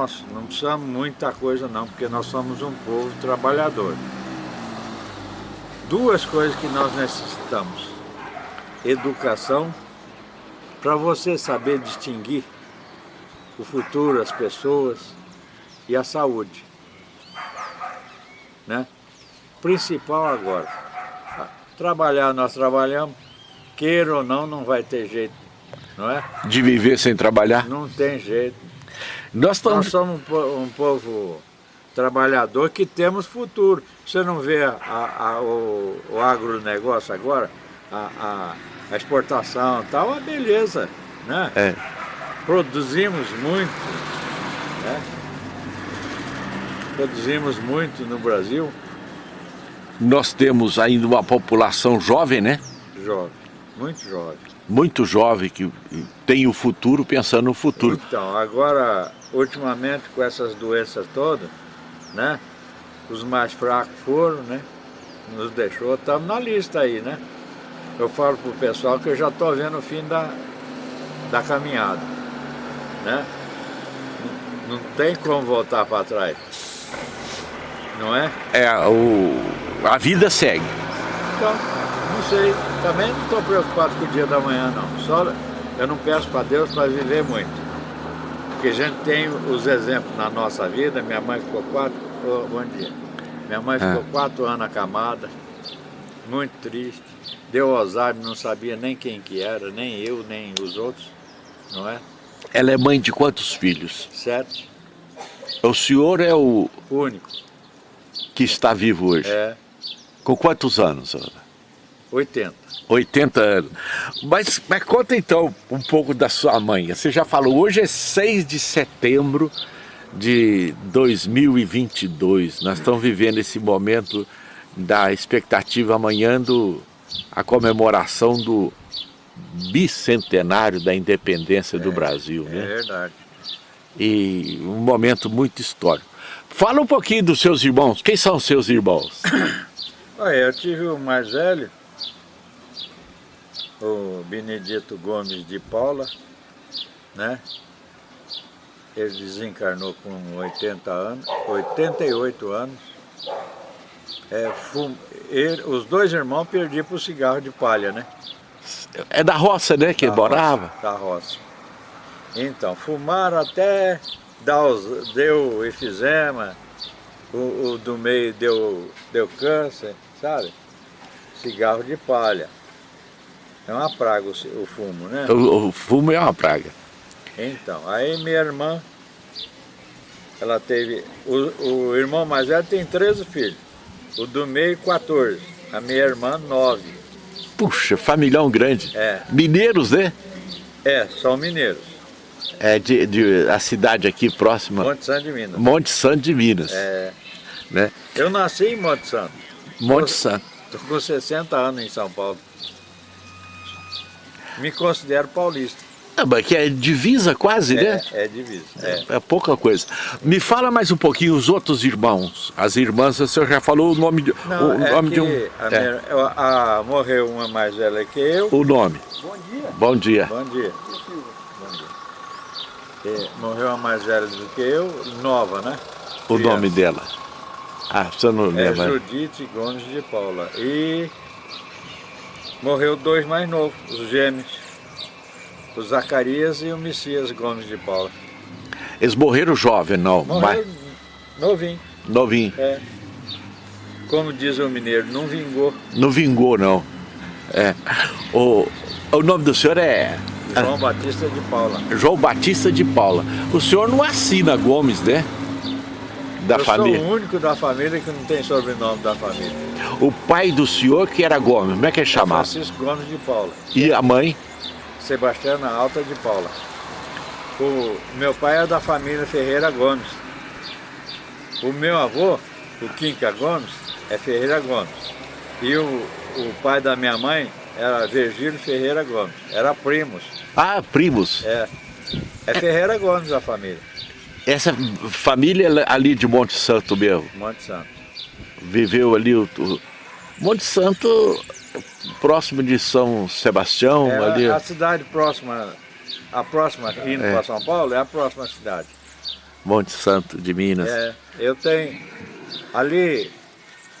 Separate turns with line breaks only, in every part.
Nós não precisamos muita coisa não, porque nós somos um povo trabalhador. Duas coisas que nós necessitamos. Educação, para você saber distinguir o futuro, as pessoas e a saúde. Né? Principal agora. Trabalhar, nós trabalhamos, queira ou não, não vai ter jeito, não é?
De viver sem trabalhar?
Não tem jeito. Nós, estamos... Nós somos um, povo trabalhador que temos futuro. Você não vê a, a, o, o agronegócio agora, a, a, exportação e tal, a beleza, né? É. Produzimos muito, né? Produzimos muito no Brasil.
Nós temos ainda uma população jovem, né?
Jovem, muito jovem.
Muito jovem, que tem o futuro pensando no futuro.
Então, agora ultimamente com essas doenças todas, né? Os mais fracos foram, né? Nos deixou, estamos na lista aí, né? Eu falo pro pessoal que eu já estou vendo o fim da, da caminhada, né? Não, não tem como voltar para trás, não é?
É, o, a vida segue.
Então, não sei, também não estou preocupado com o dia da manhã não, só eu não peço para Deus para viver muito. Porque a gente tem os exemplos na nossa vida, minha mãe ficou quatro, oh, bom dia, minha mãe ficou é. quatro anos acamada, muito triste, deu Alzheimer, não sabia nem quem que era, nem eu, nem os outros, não é?
Ela é mãe de quantos filhos?
Sete.
O senhor é o...
único.
Que está vivo hoje?
É.
Com quantos anos?
80.
80 anos. Mas, mas conta então um pouco da sua mãe. Você já falou, hoje é 6 de setembro de 2022. Nós estamos vivendo esse momento da expectativa amanhã do a comemoração do bicentenário da independência é, do Brasil.
É né? verdade.
E um momento muito histórico. Fala um pouquinho dos seus irmãos. Quem são os seus irmãos?
Olha, eu tive o mais velho, o Benedito Gomes de Paula, né? Ele desencarnou com 80 anos, 88 anos. É, fum, ele, os dois irmãos perdiam para o cigarro de palha, né?
É da roça, né, que
da
morava?
Roça, da roça. Então, fumaram até os, deu efizema, o, o, do meio deu, deu câncer, sabe? Cigarro de palha. É uma praga o, fumo, né?
O, o, fumo é uma praga.
Então, aí minha irmã, ela teve, o, o irmão mais velho tem 13 filhos, o do meio 14, a minha irmã 9.
Puxa, familhão grande.
É.
Mineiros, né?
É, são mineiros.
É de, de a cidade aqui próxima.
Monte Santo de Minas.
Monte Santo de Minas.
É.
Né?
Eu nasci em Monte Santo.
Monte Santo.
Estou com 60 anos em São Paulo. Me considero paulista.
É, mas que é divisa quase,
é,
né?
É divisa. É.
é. pouca coisa. Me fala mais um pouquinho os outros irmãos. As irmãs, o senhor já falou o nome de,
Não,
o
é
nome de um.
A é. minha, a, morreu uma mais velha que eu.
O nome.
Bom dia.
Bom dia.
Bom dia. Bom dia. E morreu uma mais velha do que eu, nova, né?
O Criança. nome dela. Ah, você não lembra.
É Judite Gomes de Paula. E morreu dois mais novos, os gêmeos. O Zacarias e o Messias Gomes de Paula.
Eles morreram jovem, não?
Morreram mas... novinho.
Novinho.
É. Como diz o mineiro, não vingou.
Não vingou, não. É. O, o nome do senhor é...
João Batista de Paula.
João Batista de Paula. O senhor não assina Gomes, né? Da
Eu
família.
sou o único da família que não tem sobrenome da família.
O pai do senhor que era Gomes, como é que ele chamava?
Francisco Gomes de Paula.
E a mãe?
Sebastiana Alta de Paula. O meu pai é da família Ferreira Gomes. O meu avô, o Quinca Gomes, é Ferreira Gomes. E o, o pai da minha mãe era Virgílio Ferreira Gomes. Era primos.
Ah, primos.
É. É Ferreira Gomes a família.
Essa família é ali de Monte Santo mesmo?
Monte Santo.
Viveu ali o... o... Monte Santo próximo de São Sebastião?
É,
ali.
A cidade próxima, a próxima indo é. para São Paulo é a próxima cidade.
Monte Santo de Minas.
É, eu tenho ali,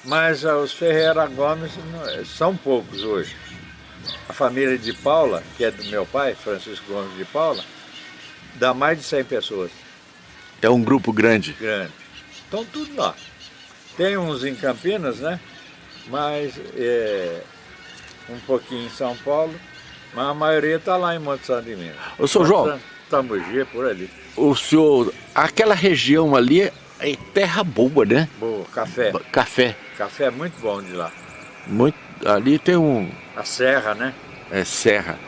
mas os Ferreira Gomes são poucos hoje. A família de Paula, que é do meu pai, Francisco Gomes de Paula, dá mais de 100 pessoas.
É um grupo grande?
Grande. Estão tudo lá. Tem uns em Campinas, né? Mas é, um pouquinho em São Paulo, mas a maioria está lá em Monte Santo de Minas.
Ô, senhor João...
Tamugi, por ali.
O senhor, aquela região ali é terra boa, né?
Boa, café.
Café.
Café é muito bom de lá.
Muito, ali tem um...
A serra, né?
É, serra.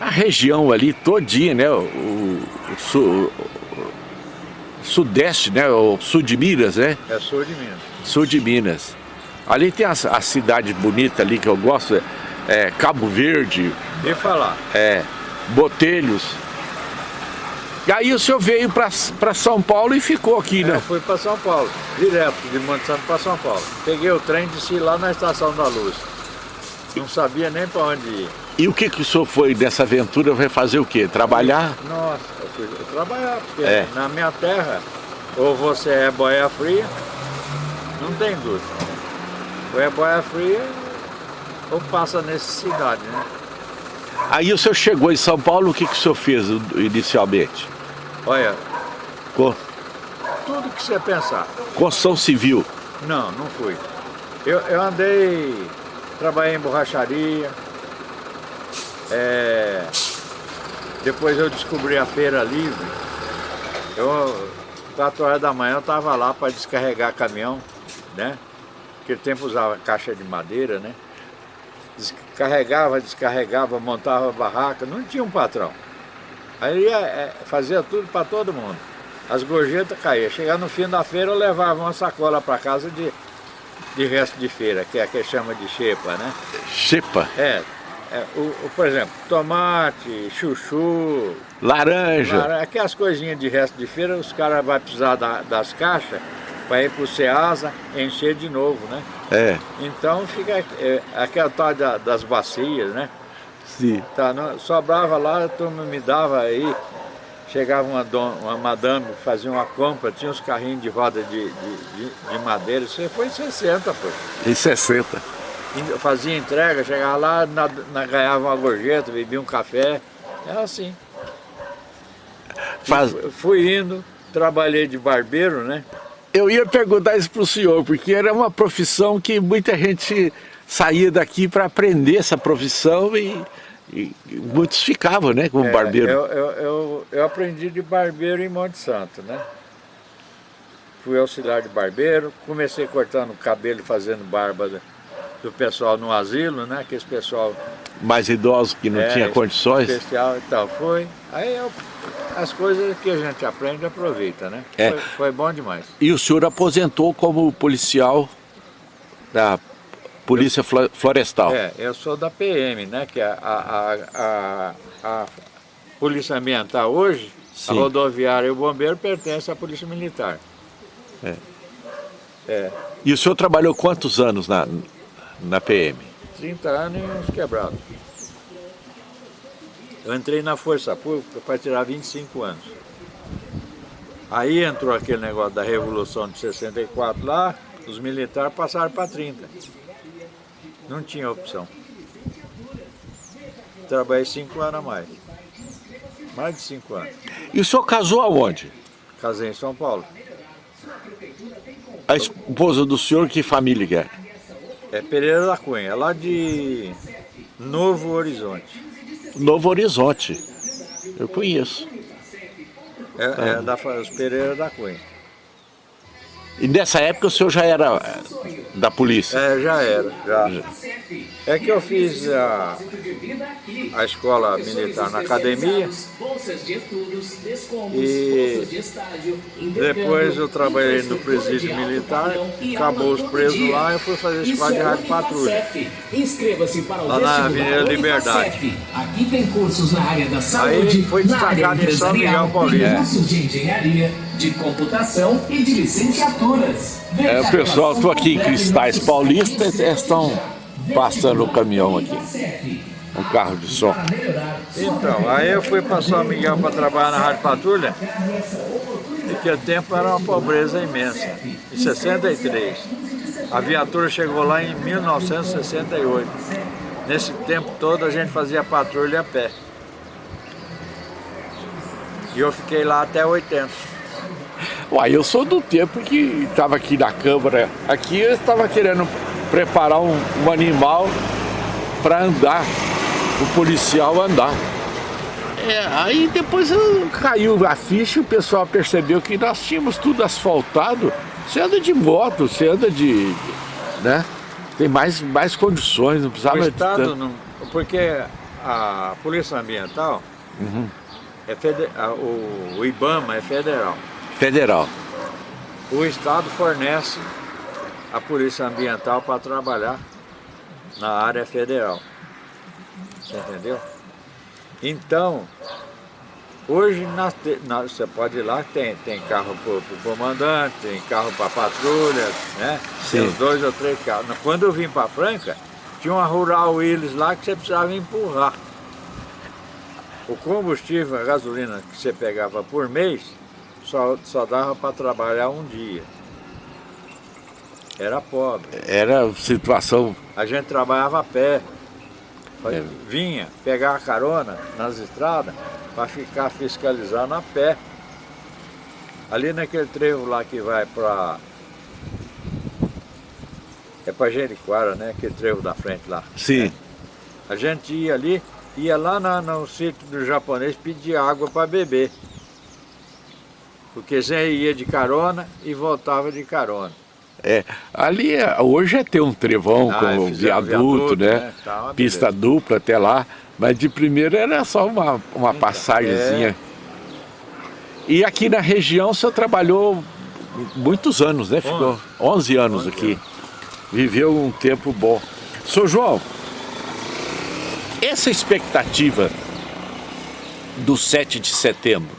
A região ali todinha, né? O, o, o sudeste, né? O sul de Minas, né?
É sul de Minas.
Sul de Minas. Ali tem a, a cidade bonita ali que eu gosto, é Cabo Verde.
E falar?
É, Botelhos. E aí o senhor veio para São Paulo e ficou aqui, né?
Eu fui para São Paulo, direto de Monte Santo para São Paulo. Peguei o trem e desci lá na Estação da Luz. Não sabia nem para onde ir.
E o que, que o senhor foi dessa aventura? Vai fazer o quê? Trabalhar?
Nossa, eu fui trabalhar, porque é. na minha terra, ou você é boia fria, não tem dúvida. Ou é boia fria, ou passa necessidade, né?
Aí o senhor chegou em São Paulo, o que, que o senhor fez inicialmente?
Olha, Co... tudo que você pensar.
Construção civil?
Não, não fui. Eu, eu andei, trabalhei em borracharia, é, depois eu descobri a feira livre. Eu, 4 horas da manhã eu estava lá para descarregar caminhão, né? Naquele tempo usava caixa de madeira, né? Descarregava, descarregava, montava barraca, não tinha um patrão. Aí ia, é, fazia tudo para todo mundo. As gorjetas caíam. Chegava no fim da feira, eu levava uma sacola para casa de, de resto de feira, que é a que chama de xepa, né?
Xepa?
É. é o, o, por exemplo, tomate, chuchu...
Laranja.
Aquelas coisinhas de resto de feira, os caras vão precisar da, das caixas para ir para o Ceasa encher de novo, né?
É.
Então fica é, aquela tal da, das bacias, né?
Sim.
Tá, não, sobrava lá, a turma me dava aí, chegava uma, don, uma madame, fazia uma compra, tinha uns carrinhos de roda de, de, de, de madeira, isso foi em 60, pô.
Em 60.
Fazia entrega, chegava lá, na, na, ganhava uma gorjeta, bebia um café, era assim. Faz... Fui indo, trabalhei de barbeiro, né?
Eu ia perguntar isso para o senhor, porque era uma profissão que muita gente saía daqui para aprender essa profissão e e muitos ficavam, né, como é, barbeiro.
Eu, eu, eu, eu, aprendi de barbeiro em Monte Santo, né? Fui auxiliar de barbeiro, comecei cortando cabelo e fazendo barba do, do pessoal no asilo, né? Aquele pessoal...
Mais idoso que não é, tinha condições?
especial e tal, foi. Aí eu, as coisas que a gente aprende, aproveita, né?
É.
Foi, foi bom demais.
E o senhor aposentou como policial da Polícia Florestal.
É, eu sou da PM, né? Que a, a, a, a Polícia Ambiental hoje, Sim. a rodoviária e o bombeiro pertencem à Polícia Militar.
É. é. E o senhor trabalhou quantos anos na, na PM?
30 anos e uns quebrados. Eu entrei na Força Pública para tirar 25 anos. Aí entrou aquele negócio da Revolução de 64 lá, os militares passaram para 30. Não tinha opção. Trabalhei cinco anos a mais. Mais de cinco anos.
E o senhor casou aonde?
Casei em São Paulo.
A esposa do senhor, que família que é?
É Pereira da Cunha, é lá de Novo Horizonte.
Novo Horizonte. Eu conheço.
É, é ah. da Pereira da Cunha.
E nessa época o senhor já era da polícia?
É, já era, já. É que eu fiz a, a escola militar na academia e depois eu trabalhei no presídio militar, acabou os presos lá e eu fui fazer escola de rádio patrulha. Lá na Avenida Liberdade.
Aqui tem cursos na área da saúde,
Aí foi destacado em São Miguel Paulista. cursos
de engenharia, de computação e de licenciaturas.
É, pessoal, estou aqui em Cristais Paulista, estão passando o caminhão aqui. Um carro de som.
Então, aí eu fui para São Miguel para trabalhar na Rádio Patrulha. Naquele tempo era uma pobreza imensa. Em 63. A viatura chegou lá em 1968. Nesse tempo todo a gente fazia patrulha a pé. E eu fiquei lá até 80.
Uai, eu sou do tempo que estava aqui na Câmara, aqui eu estava querendo preparar um, um animal para andar, o policial andar. É, aí depois caiu a ficha e o pessoal percebeu que nós tínhamos tudo asfaltado. Você anda de moto, você anda de... né? Tem mais, mais condições, não precisava...
O Estado, não, porque a Polícia Ambiental, uhum. é feder, o, o IBAMA é federal.
Federal.
O Estado fornece a Polícia Ambiental para trabalhar na área federal. Você entendeu? Então, hoje nós te, nós, você pode ir lá, tem, tem carro para o comandante, tem carro para patrulha, né? Sim. Tem dois ou três carros. Quando eu vim para Franca, tinha uma Rural Willis lá que você precisava empurrar. O combustível, a gasolina que você pegava por mês, só, só dava para trabalhar um dia. Era pobre.
Era situação...
A gente trabalhava a pé. É. Vinha pegar carona nas estradas para ficar fiscalizando a pé. Ali naquele trevo lá que vai para... É para Jericoara, né? Aquele trevo da frente lá.
Sim.
Né? A gente ia ali, ia lá no, no sítio do japonês pedir água para beber. Porque Zé ia de carona e voltava de carona.
É, ali é, hoje é ter um trevão ah, com viaduto, viaduto, né? né? Tá Pista dupla até lá, mas de primeiro era só uma, uma então, passagemzinha. É. E aqui na região o senhor trabalhou muitos anos, né? Ficou 11 anos 11 aqui. Viveu um tempo bom. Sou João, essa expectativa do 7 de setembro,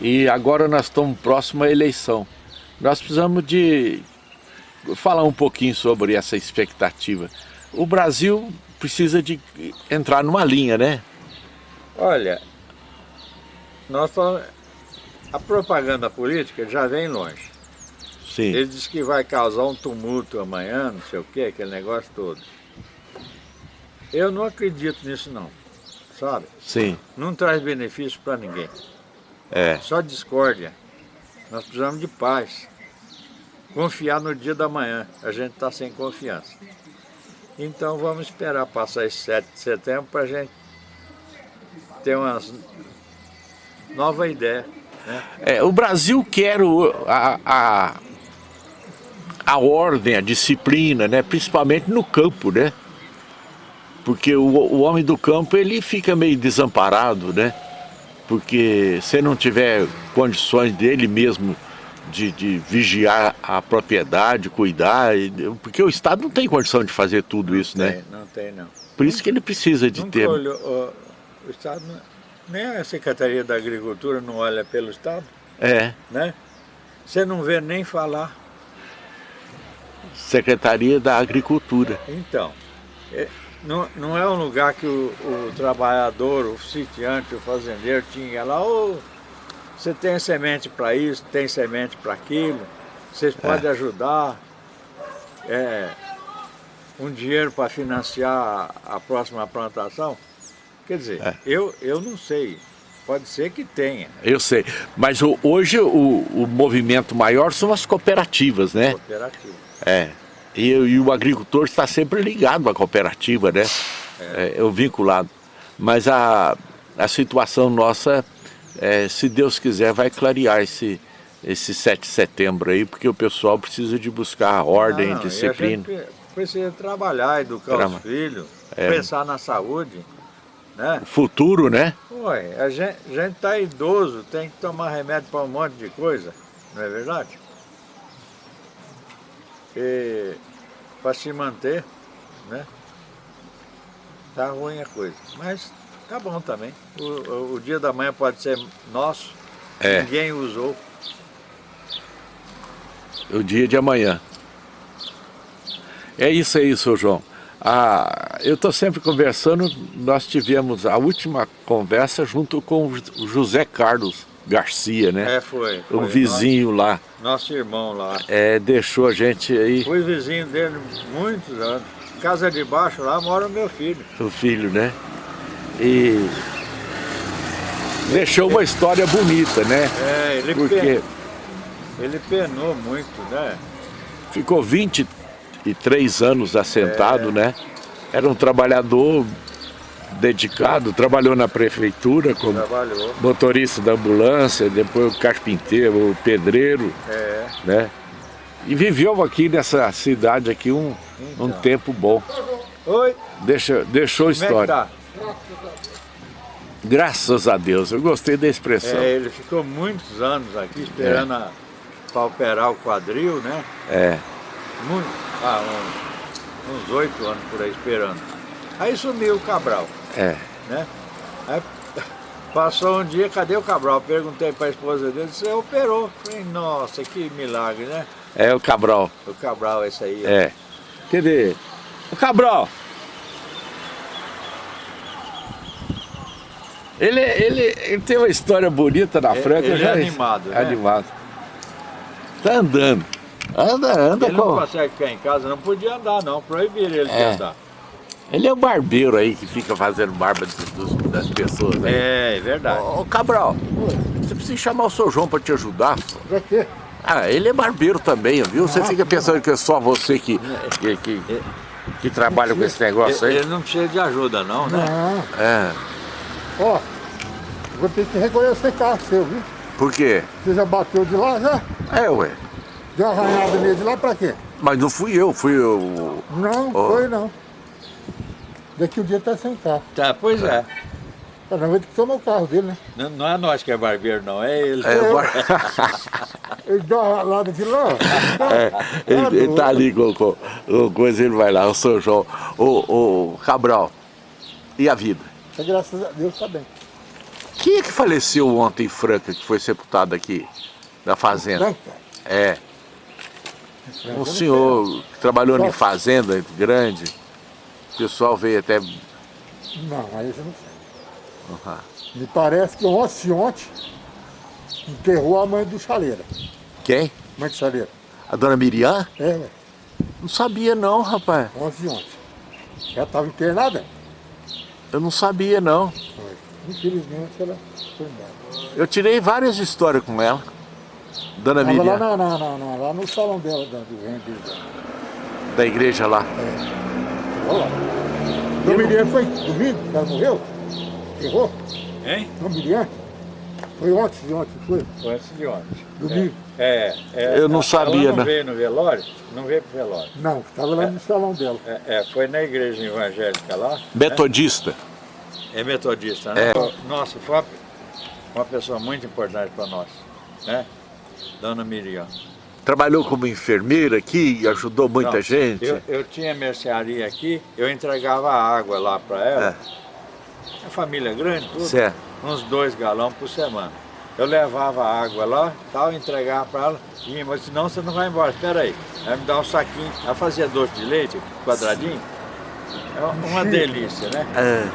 e agora nós estamos próximo à eleição, nós precisamos de falar um pouquinho sobre essa expectativa. O Brasil precisa de entrar numa linha, né?
Olha, nós a propaganda política já vem longe.
Sim.
Ele diz que vai causar um tumulto amanhã, não sei o que, aquele negócio todo. Eu não acredito nisso não, sabe?
Sim.
Não traz benefício para ninguém.
É.
Só discórdia. Nós precisamos de paz confiar no dia da manhã. A gente está sem confiança. Então vamos esperar passar esse 7 de setembro para a gente ter uma nova ideia. Né?
É, o Brasil quer o, a, a, a ordem, a disciplina, né? principalmente no campo, né? Porque o, o homem do campo ele fica meio desamparado, né? Porque se não tiver condições dele mesmo de, de, vigiar a propriedade, cuidar, porque o Estado não tem condição de fazer tudo
não
isso,
tem,
né?
Não tem, não.
Por isso que ele precisa de
Nunca
ter...
Olhou, o, o Estado, nem a Secretaria da Agricultura não olha pelo Estado.
É.
Né? Você não vê nem falar.
Secretaria da Agricultura.
Então, é, não, não é um lugar que o, o trabalhador, o sitiante, o fazendeiro tinha lá, oh, você tem semente para isso, tem semente para aquilo, vocês é. podem ajudar, é, um dinheiro para financiar a próxima plantação. Quer dizer, é. eu, eu não sei, pode ser que tenha.
Eu sei, mas o, hoje o, o movimento maior são as cooperativas, né?
Cooperativas.
É, e, e o agricultor está sempre ligado à cooperativa, né? É, é o vinculado. Mas a, a situação nossa é, se Deus quiser, vai clarear esse, esse 7 de setembro aí, porque o pessoal precisa de buscar ordem, não, disciplina.
E a gente precisa trabalhar, educar Trama. os filhos, é. pensar na saúde. Né?
Futuro, né?
Ué, a gente está idoso, tem que tomar remédio para um monte de coisa, não é verdade? Para se manter, né? Tá ruim a coisa. Mas Tá bom também. O, o dia da manhã pode ser nosso, é. ninguém usou.
O dia de amanhã. É isso aí, seu João. Ah, eu estou sempre conversando, nós tivemos a última conversa junto com o José Carlos, Garcia, né?
É, foi. foi.
O vizinho
nosso,
lá.
Nosso irmão lá.
É, deixou a gente aí.
Fui vizinho dele muitos anos. Casa de baixo lá mora o meu filho.
O filho, né? E deixou uma história bonita, né?
É, ele,
Porque
pen... ele penou muito, né?
ficou 23 anos assentado,
É.
né? Era um trabalhador dedicado, trabalhou na prefeitura como
Trabalhou.
motorista da ambulância, depois o carpinteiro, o pedreiro,
É.
né? E viveu aqui nessa cidade aqui um, um
Então.
tempo bom.
Oi,
Deixa, deixou
como é que
história.
tá?
Graças a Deus, eu gostei da expressão.
É, ele ficou muitos anos aqui esperando a- pra operar o quadril, né?
É,
Muito, ah, uns- oito anos por aí esperando. Aí sumiu o Cabral,
é.
né? Aí passou um dia, cadê o Cabral? Perguntei pra esposa dele, você operou. Falei, nossa, que milagre, né?
É o Cabral.
O Cabral, esse aí.
É. Cadê? O Cabral! Ele, ele, ele tem uma história bonita na
Ele-
Franca.
ele
já
é animado, né?
Animado. Tá andando. Anda, anda
Ele não
com...
consegue ficar em casa, não podia andar não, proibiram ele de
É.
andar.
Ele é o barbeiro aí que fica fazendo barba dos- dos- das pessoas aí.
É, é verdade.
Ô, Cabral, você precisa chamar o seu João pra te ajudar.
Pra quê?
Ah, ele é barbeiro também, viu? Você fica pensando que é só você que, que, que, que trabalha com esse negócio
Ele,
aí?
ele não precisa de ajuda não, né?
Não.
É.
Ó, vou ter que reconhecer carro seu, viu?
Por quê?
Você já bateu de lá já?
É, ué.
Deu uma arranhada nele de lá pra quê?
Mas não fui eu, fui o.
Não,
Ó.
foi não. Daqui o dia tá sem carro.
Tá, pois é.
Tá, ter que tomar o carro dele, né?
Não, não é nós que é barbeiro não, é ele.
É, o bar-
Ele deu uma ralada de lá. ó.
É, ele, ele tá ali com, com, com coisa, ele vai lá, o seu João. O, o Cabral, e a vida?
Mas Graças a Deus tá bem.
Quem é que faleceu ontem em Franca, que foi sepultado aqui, da fazenda?
Franca.
É, um senhor que trabalhou em fazenda grande. O pessoal veio até.
Não, aí eu não sei.
Uhum.
Me parece que ontem, ontem, enterrou a mãe do Chaleira.
Quem?
Mãe do Chaleira.
A dona Miriam?
É, ué.
Não sabia não, rapaz.
Ontem, ontem. Ela tava internada?
Eu não sabia não.
Infelizmente ela foi embora.
Eu tirei várias histórias com ela. Dona
Tava lá,
Miriam,
na, na, na, na- lá no salão dela, da, do
da igreja lá.
Olha lá. Dom Miriam foi domingo, ela morreu? Errou?
Hein?
Dom Miriam? Foi ontem, de ontem, foi?
Foi antes de ontem.
Domingo?
É, é,
Eu não
ela
sabia,
não
né?
veio no velório? Não veio pro velório.
Não, estava lá no salão dela.
É, é, foi na igreja evangélica lá.
Metodista.
É metodista, né? Nossa, foi uma, uma pessoa muito importante para nós, né? Dona Miriam.
Trabalhou como enfermeira aqui, ajudou muita
Não,
gente.
Eu, eu tinha mercearia aqui, eu entregava água lá para ela. A família grande, tudo.
Certo.
Uns dois galões por semana. Eu levava água lá, tal, entregava para ela, e mas senão você não vai embora, espera aí. Ela me dá um saquinho, ela fazia doce de leite, quadradinho. É uma- delícia, né?
É,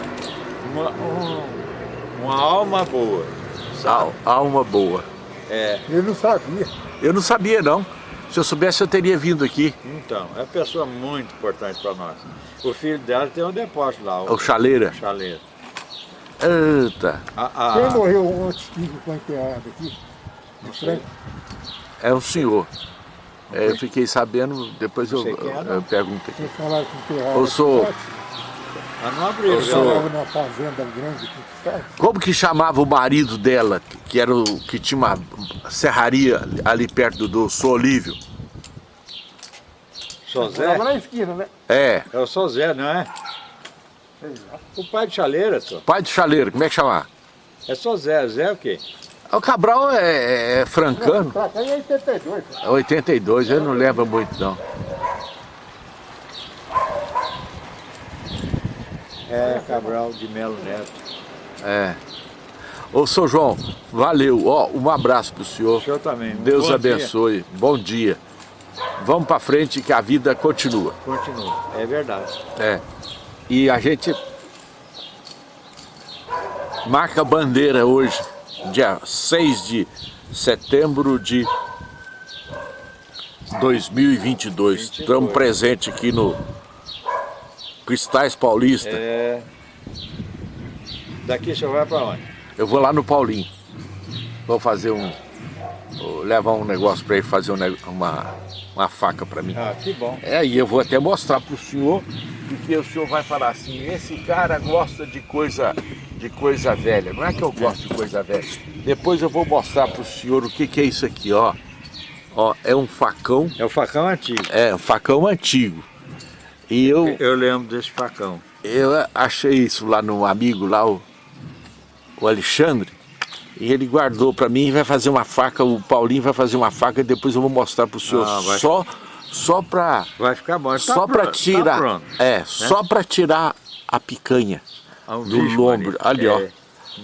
Uma, um- uma alma boa.
al- alma boa.
É,
Ele não sabia.
Eu não sabia não. Se eu soubesse eu teria vindo aqui.
então, é uma pessoa muito importante para nós. O filho dela tem um depósito lá,
O
o
chaleira.
chaleiro.
Eita,
A,
Quem
a,
morreu antes que foi enterrado aqui?
não sei.
é um senhor. É, eu fiquei sabendo, depois eu,
quem
eu pergunto aqui.
Vocês falaram que enterraram
Eu sou-
Ah, não abriu,
Eu sou-
Morava numa fazenda grande aqui, sabe?
Como que chamava o marido dela, que era o que tinha uma serraria ali perto do Solívio?
Sozé?
Morava na esquina, né?
É,
É o Sozé, não é? O pai de chaleira, só.
pai do chaleiro, como é que chamava?
É Sozé. Zé é o quê?
O Cabral é, é francano,
Pra cá é 82.
é 82, eu não lembro muito não.
É Cabral de Melo Neto.
É. Ô, seu João, valeu. Ó, um abraço pro senhor.
O senhor também.
Deus
Bom dia.
abençoe. Bom dia. Vamos pra frente que a vida continua.
Continua. É verdade.
É. E a gente marca bandeira hoje dia 6 de setembro de 2022. 22. Estamos presentes aqui no Cristais Paulista.
É... Daqui você vai para onde?
Eu vou lá no Paulinho. Vou fazer um... Levar um negócio para ele fazer uma, uma faca para mim.
Ah, que bom.
É, e eu vou até mostrar para o senhor, porque o senhor vai falar assim, esse cara gosta de coisa, de coisa velha. Não é que eu gosto de coisa velha. Depois eu vou mostrar para o senhor o que, que é isso aqui, ó. Ó, é um facão.
É um facão antigo.
É, um facão antigo. E eu...
Eu lembro desse facão.
Eu achei isso lá no amigo, lá o, o Alexandre. E ele guardou para mim e vai fazer uma faca, o Paulinho vai fazer uma faca e depois eu vou mostrar para o senhor. Ah, vai... Só, só para...
Vai ficar bom. Tá
só para tirar... Tá é, né? só para tirar a picanha ah, um do lombo. Ali, é. ó.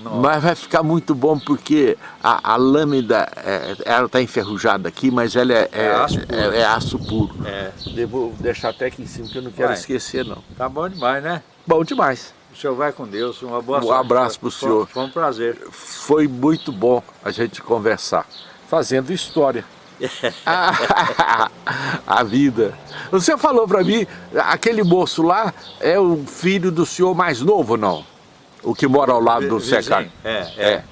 Nossa. Mas vai ficar muito bom porque a, a lâmina, é, ela está enferrujada aqui, mas ela é, é, é aço puro. É, é aço puro. É. Devo deixar até aqui em cima que eu não quero vai. esquecer não.
Tá bom demais, né?
Bom demais.
O senhor vai com Deus, uma boa
Um abraço para o senhor.
Foi um prazer.
Foi muito bom a gente conversar, fazendo história. a vida. Você falou para mim, aquele moço lá é o filho do senhor mais novo, não? O que mora ao lado do Secar.
É, é. é.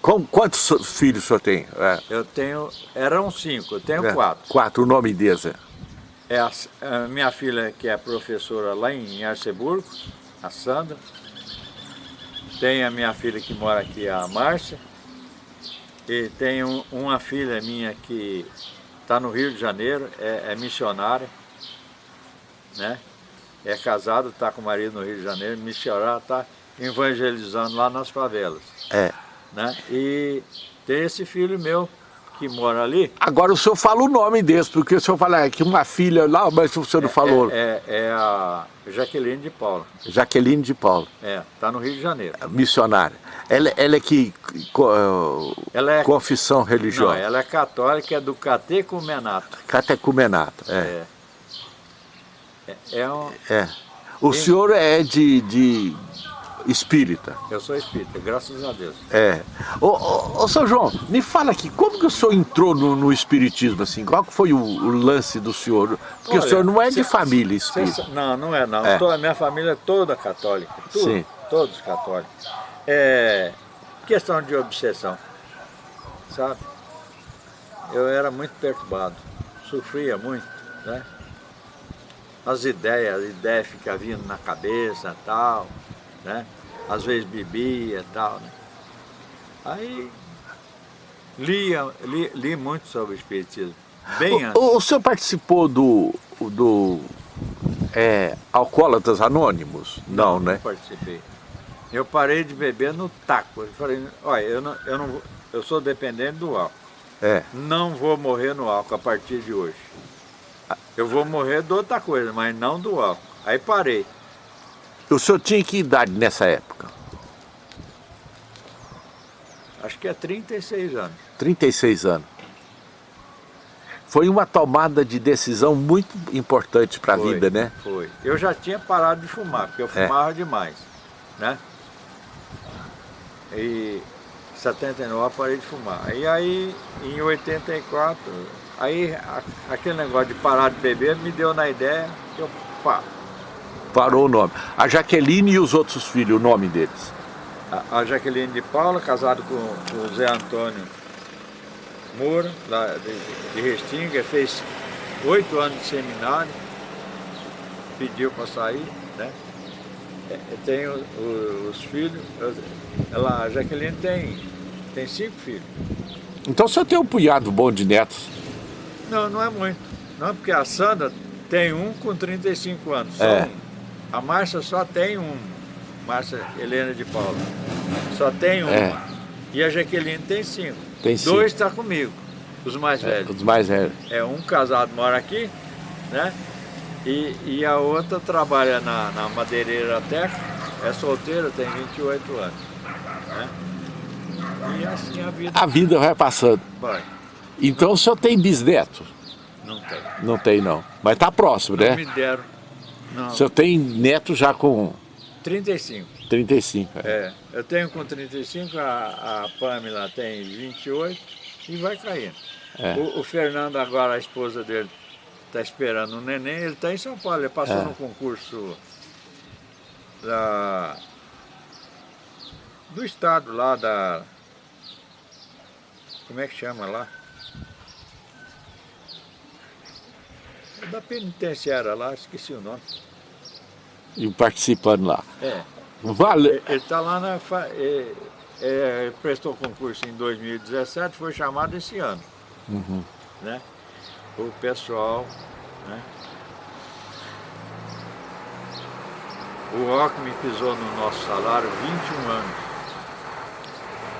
Com, quantos filhos o senhor tem? É.
Eu tenho, eram cinco, eu tenho é. quatro.
Quatro, o nome deles é?
É a, minha filha que é professora lá em Arceburgo, a Sandra. Tem a minha filha que mora aqui, a Márcia. E tenho uma filha minha que está no Rio de Janeiro, é, é missionária, né? É casada, está com o marido no Rio de Janeiro, missionária, está evangelizando lá nas favelas.
É.
Né? E tem esse filho meu que mora ali.
Agora o senhor fala o nome desse, porque o senhor fala que uma filha lá, mas o senhor não
é,
falou.
É, é, é, a Jaqueline de Paula.
Jaqueline de Paula.
É, está no Rio de Janeiro.
Missionária. Ela, ela é que... Ela é, confissão religiosa?
Não, ela é católica, é do catecumenato.
Catecumenato, é.
É. É, é um...
é. O senhor é de, de espírita.
Eu sou espírita, graças a Deus.
É. Ô, ô, ô São João, me fala aqui, como que o senhor entrou no, no espiritismo, assim? Qual foi o, o, lance do senhor? Porque Olha, o senhor não é de família espírita.
não, não é não. É. a minha família é toda católica. Tudo, Sim. Todos católicos. É questão de obsessão, sabe? Eu era muito perturbado, sofria muito, né? As ideias, as ideias ficam vindo na cabeça e tal né? Às vezes bebia e tal, né? Aí lia, li, li muito sobre o Espiritismo, bem
o, antes. O, o senhor participou do, do é, Alcoólatas Anônimos? Não,
não
né?
Não participei. Eu parei de beber no taco. Eu falei, olha, eu, não, eu, não, eu sou dependente do álcool.
É.
Não vou morrer no álcool a partir de hoje. Eu vou morrer de outra coisa, mas não do álcool. Aí parei.
O senhor tinha que idade nessa época?
Acho que é 36 anos.
36 anos. Foi uma tomada de decisão muito importante para a vida, né?
Foi. Eu já tinha parado de fumar, porque eu é. fumava é. demais, né? E em 79 eu parei de fumar. E aí, em 84, aí aquele negócio de parar de beber me deu na ideia que eu, pá,
Parou o nome. A Jaqueline e os outros filhos, o nome deles?
A, a Jaqueline de Paula, casado com, com o Zé Antônio Moura, lá de, de Restinga, fez oito anos de seminário, pediu para sair, né? É, tem os, os filhos, ela, a Jaqueline tem, tem cinco filhos.
Então você tem um punhado bom de netos?
Não, não é muito. Não, porque a Sandra tem um com 35 anos, só é. um. A Márcia só tem um, Márcia Helena de Paula. Só tem uma. É. E a Jaqueline tem cinco.
Tem cinco.
Dois está comigo, os mais é, velhos.
Os mais velhos.
É, um casado mora aqui, né? E, e a outra trabalha na, na madeireira Teca, é solteira, tem 28 anos. Né? E assim a vida...
A vida vai passando.
Vai.
Então o senhor tem bisneto?
Não tem.
Não tem não. Mas está próximo,
não
né?
me deram
não. O senhor tem neto já com...
35.
35, é.
É, eu tenho com 35, a, a Pamela tem 28 e vai caindo.
É.
O, o Fernando agora, a esposa dele, está esperando um neném, ele está em São Paulo, ele passou
É.
no concurso da, do estado lá da... Como é que chama lá? Da penitenciária lá, esqueci o nome.
E participando lá.
É.
Vale.
Ele está lá na. é, é, prestou concurso em 2017, foi chamado esse ano.
Uhum.
Né? O pessoal. Né? O Rockme pisou no nosso salário 21 anos.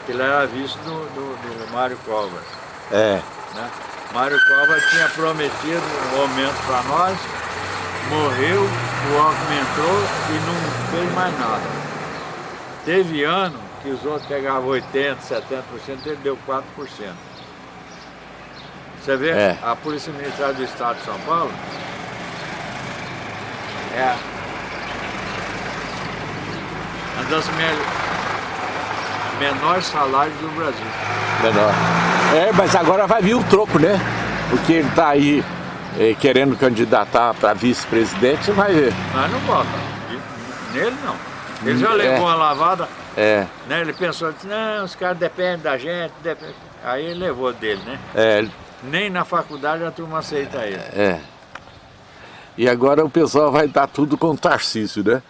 Ele era visto do, do, do Mário Covas.
É.
Né? Mário Covas tinha prometido um aumento para nós, morreu, o Alckmin entrou e não fez mais nada. Teve ano que os outros pegavam 80%, 70%, ele deu 4%. Você vê,
É.
a Polícia Militar do Estado de São Paulo é uma das me- menores salários do Brasil.
Menor. É, mas agora vai vir o troco, né? Porque ele tá aí eh, querendo candidatar para vice-presidente, você vai ver.
Mas não bota. Nele não. Ele já levou uma lavada,
É,
né? Ele pensou, disse, não, os caras dependem da gente. depende." Aí ele levou dele, né?
é,
Nem na faculdade a turma aceita ele.
é. E agora o pessoal vai dar tudo com o Tarcísio, né?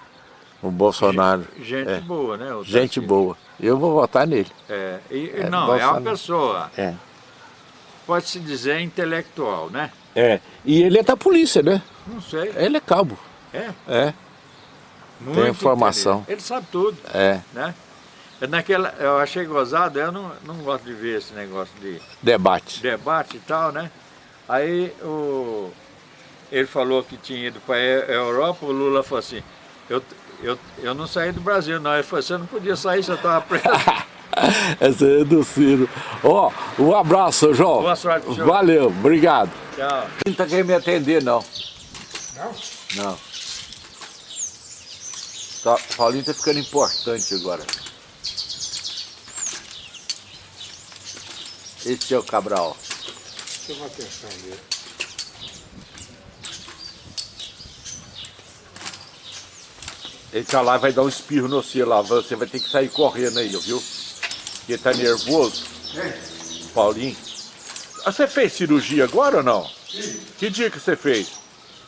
O Bolsonaro.
Gente
É.
boa, né?
Gente boa. Eu vou votar nele.
É, e-
É,
não, é uma
Bolsonaro.
pessoa,
É.
pode-se dizer intelectual, né?
É. E ele é da polícia, né?
Não sei.
Ele é cabo.
É,
É.
muito
informação.
inteligente. Ele sabe tudo,
É.
né? É Naquela, eu achei gozado, eu não, não gosto de ver esse negócio de
Debate.
debate e tal, né? Aí o, ele falou que tinha ido para a Europa, o Lula falou assim, eu, eu, eu não saí do Brasil não, ele falou, você não podia sair, você estava preso.
Essa é do Ciro. Ó, um abraço, João.
Boa sorte senhor.
Valeu, obrigado.
Tchau.
Não tá querendo me atender, não.
Não?
Não. Tá, Paulinho tá ficando importante agora. Esse é o Cabral.
Chama a atenção dele.
Ele tá lá e vai dar um espirro no você lá. Você vai ter que sair correndo aí, viu? Porque tá nervoso.
Quem?
Paulinho. Ah, Você fez cirurgia agora ou não?
Sim.
Que dia que você fez?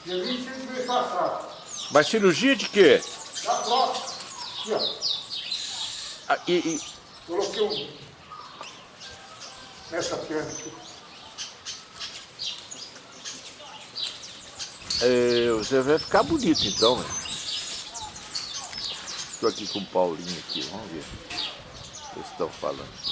Dia 25 de mês passado.
Mas cirurgia de quê?
Da próxima. Aqui, ó.
Ah, e- e-
Coloquei um... Nessa perna aqui.
É, você vai ficar bonito então, velho. Estou aqui com o Paulinho aqui, vamos ver o que estão falando.